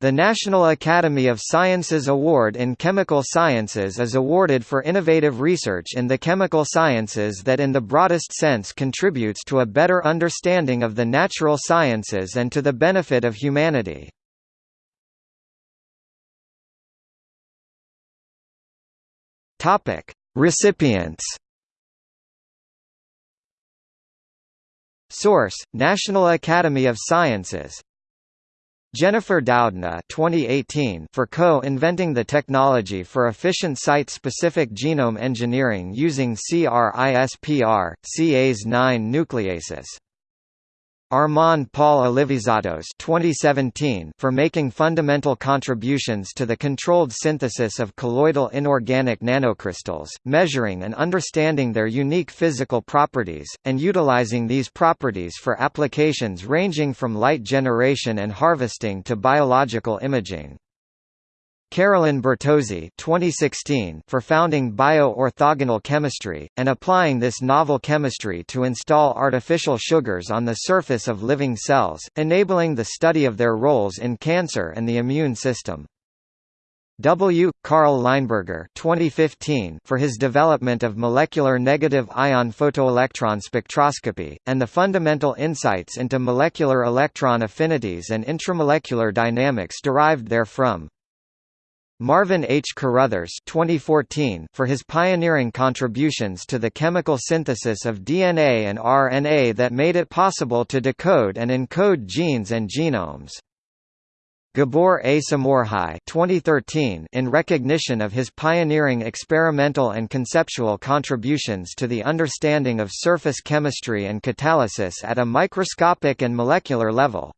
The National Academy of Sciences Award in Chemical Sciences is awarded for innovative research in the chemical sciences that in the broadest sense contributes to a better understanding of the natural sciences and to the benefit of humanity. Recipients Source: National Academy of Sciences Jennifer Doudna 2018 for co-inventing the technology for efficient site-specific genome engineering using CRISPR, Cas9 nucleases. Armand Paul Alivisatos 2017 for making fundamental contributions to the controlled synthesis of colloidal inorganic nanocrystals, measuring and understanding their unique physical properties, and utilizing these properties for applications ranging from light generation and harvesting to biological imaging. Carolyn Bertozzi 2016 for founding bio-orthogonal chemistry, and applying this novel chemistry to install artificial sugars on the surface of living cells, enabling the study of their roles in cancer and the immune system. W. Karl Lineberger 2015 for his development of molecular negative ion photoelectron spectroscopy, and the fundamental insights into molecular electron affinities and intramolecular dynamics derived therefrom. Marvin H. Carruthers 2014 for his pioneering contributions to the chemical synthesis of DNA and RNA that made it possible to decode and encode genes and genomes. Gabor A. Somorjai 2013 in recognition of his pioneering experimental and conceptual contributions to the understanding of surface chemistry and catalysis at a microscopic and molecular level.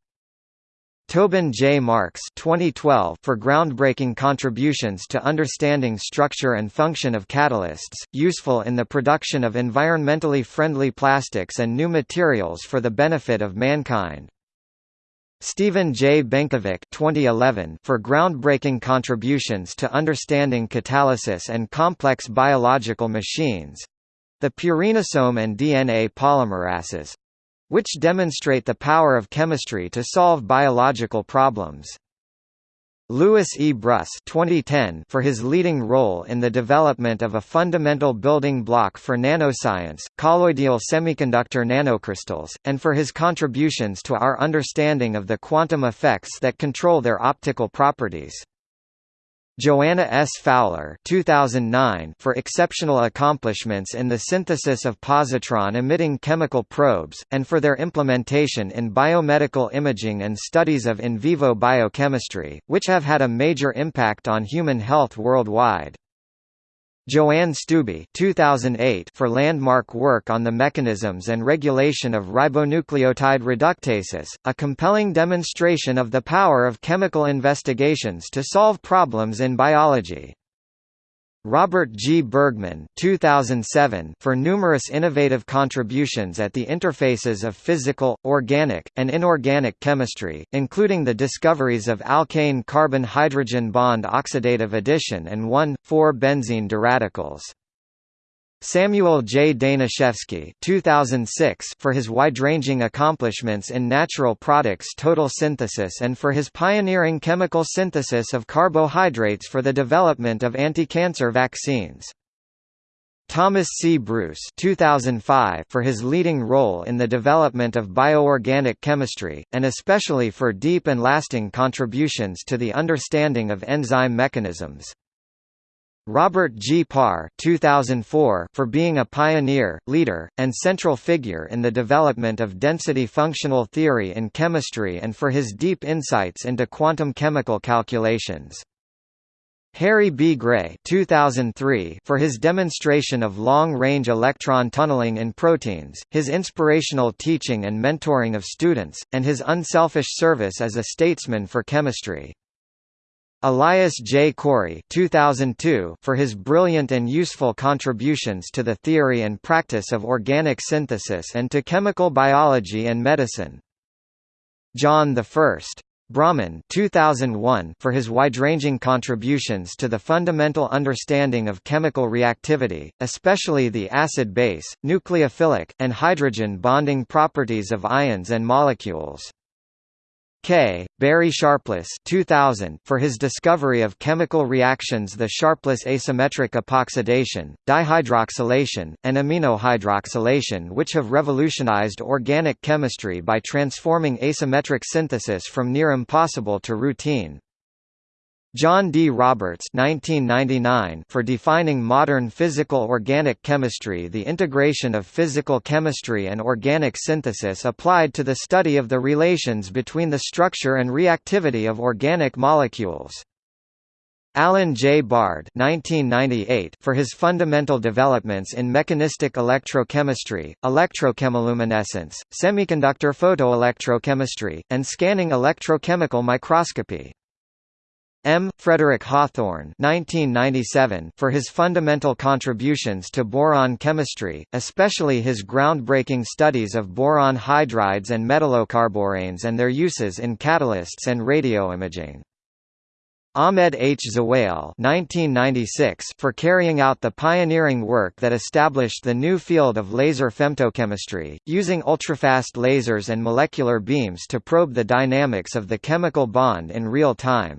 Tobin J. Marks 2012 for groundbreaking contributions to understanding structure and function of catalysts, useful in the production of environmentally friendly plastics and new materials for the benefit of mankind. Stephen J. Benkovic 2011 for groundbreaking contributions to understanding catalysis and complex biological machines the purinosome and DNA polymerases which demonstrate the power of chemistry to solve biological problems. Louis E. Brus 2010 for his leading role in the development of a fundamental building block for nanoscience, colloidal semiconductor nanocrystals, and for his contributions to our understanding of the quantum effects that control their optical properties. Joanna S. Fowler 2009 for exceptional accomplishments in the synthesis of positron-emitting chemical probes, and for their implementation in biomedical imaging and studies of in vivo biochemistry, which have had a major impact on human health worldwide. Joanne Stubbe 2008 for landmark work on the mechanisms and regulation of ribonucleotide reductases, a compelling demonstration of the power of chemical investigations to solve problems in biology. Robert G. Bergman 2007 for numerous innovative contributions at the interfaces of physical, organic, and inorganic chemistry, including the discoveries of alkane carbon-hydrogen bond oxidative addition and 1,4-benzene diradicals. Samuel J. Danishefsky 2006 for his wide-ranging accomplishments in natural products total synthesis and for his pioneering chemical synthesis of carbohydrates for the development of anti-cancer vaccines. Thomas C. Bruice 2005 for his leading role in the development of bioorganic chemistry, and especially for deep and lasting contributions to the understanding of enzyme mechanisms. Robert G. Parr 2004 for being a pioneer, leader, and central figure in the development of density functional theory in chemistry and for his deep insights into quantum chemical calculations. Harry B. Gray 2003 for his demonstration of long-range electron tunneling in proteins, his inspirational teaching and mentoring of students, and his unselfish service as a statesman for chemistry. Elias J. Corey 2002 for his brilliant and useful contributions to the theory and practice of organic synthesis and to chemical biology and medicine. John I. Brauman 2001 for his wide-ranging contributions to the fundamental understanding of chemical reactivity, especially the acid-base, nucleophilic, and hydrogen bonding properties of ions and molecules. K. Barry Sharpless 2000 for his discovery of chemical reactions the Sharpless asymmetric epoxidation, dihydroxylation, and aminohydroxylation which have revolutionized organic chemistry by transforming asymmetric synthesis from near impossible to routine. John D. Roberts 1999 for defining modern physical organic chemistry the integration of physical chemistry and organic synthesis applied to the study of the relations between the structure and reactivity of organic molecules. Alan J. Bard 1998 for his fundamental developments in mechanistic electrochemistry, electrochemiluminescence, semiconductor photoelectrochemistry, and scanning electrochemical microscopy. M. Frederick Hawthorne 1997 for his fundamental contributions to boron chemistry, especially his groundbreaking studies of boron hydrides and metallocarboranes and their uses in catalysts and radioimaging. Ahmed H. Zewail 1996 for carrying out the pioneering work that established the new field of laser femtochemistry, using ultrafast lasers and molecular beams to probe the dynamics of the chemical bond in real time.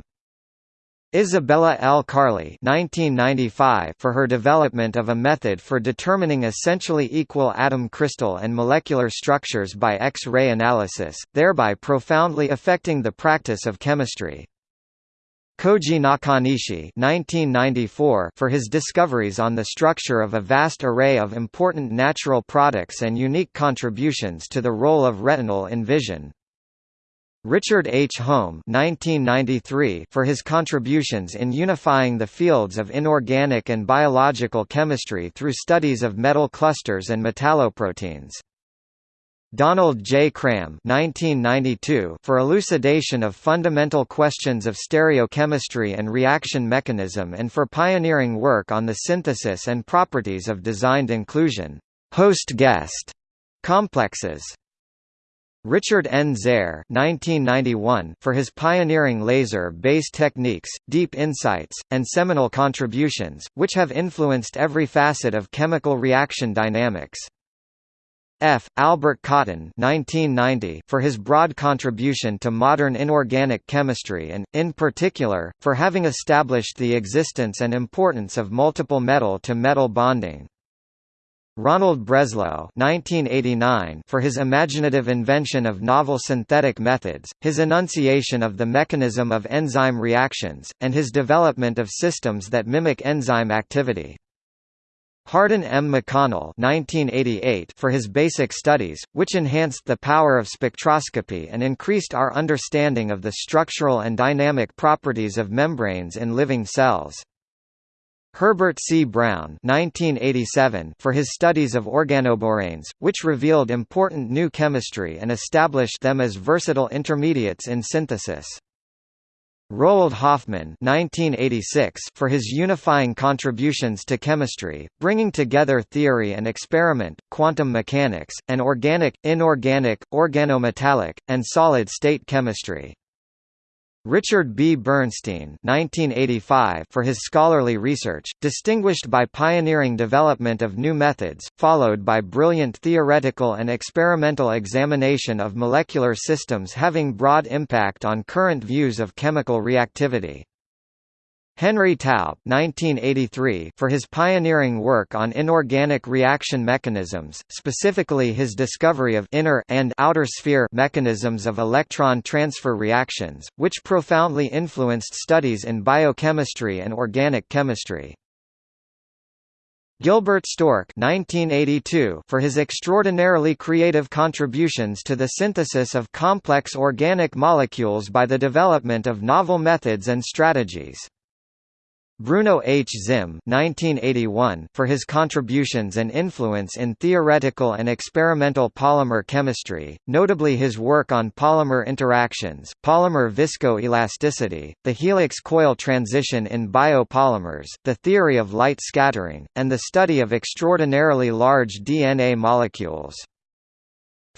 Isabella L. Karle 1995 for her development of a method for determining essentially equal atom crystal and molecular structures by X-ray analysis, thereby profoundly affecting the practice of chemistry. Koji Nakanishi 1994 for his discoveries on the structure of a vast array of important natural products and unique contributions to the role of retinal in vision. Richard H. Holm 1993 for his contributions in unifying the fields of inorganic and biological chemistry through studies of metal clusters and metalloproteins. Donald J. Cram 1992 for elucidation of fundamental questions of stereochemistry and reaction mechanism and for pioneering work on the synthesis and properties of designed inclusion host-guest complexes. Richard N. Zare 1991 for his pioneering laser-based techniques, deep insights, and seminal contributions, which have influenced every facet of chemical reaction dynamics. F. Albert Cotton 1990 for his broad contribution to modern inorganic chemistry and, in particular, for having established the existence and importance of multiple metal-to-metal -metal bonding. Ronald Breslow 1989 for his imaginative invention of novel synthetic methods, his enunciation of the mechanism of enzyme reactions, and his development of systems that mimic enzyme activity. Harden M. McConnell 1988 for his basic studies, which enhanced the power of spectroscopy and increased our understanding of the structural and dynamic properties of membranes in living cells. Herbert C. Brown 1987 for his studies of organoboranes, which revealed important new chemistry and established them as versatile intermediates in synthesis. Roald Hoffmann 1986 for his unifying contributions to chemistry, bringing together theory and experiment, quantum mechanics, and organic, inorganic, organometallic, and solid-state chemistry. Richard B. Bernstein 1985 for his scholarly research, distinguished by pioneering development of new methods, followed by brilliant theoretical and experimental examination of molecular systems having broad impact on current views of chemical reactivity. Henry Taube 1983 for his pioneering work on inorganic reaction mechanisms, specifically his discovery of inner and outer sphere mechanisms of electron transfer reactions, which profoundly influenced studies in biochemistry and organic chemistry. Gilbert Stork 1982 for his extraordinarily creative contributions to the synthesis of complex organic molecules by the development of novel methods and strategies. Bruno H. Zimm 1981 for his contributions and influence in theoretical and experimental polymer chemistry, notably his work on polymer interactions, polymer viscoelasticity, the helix coil transition in biopolymers, the theory of light scattering, and the study of extraordinarily large DNA molecules.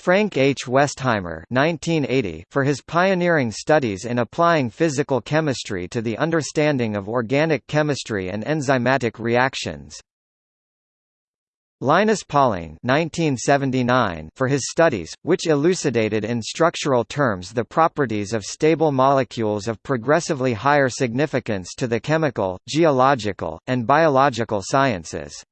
Frank H. Westheimer 1980 for his pioneering studies in applying physical chemistry to the understanding of organic chemistry and enzymatic reactions. Linus Pauling 1979 for his studies, which elucidated in structural terms the properties of stable molecules of progressively higher significance to the chemical, geological, and biological sciences.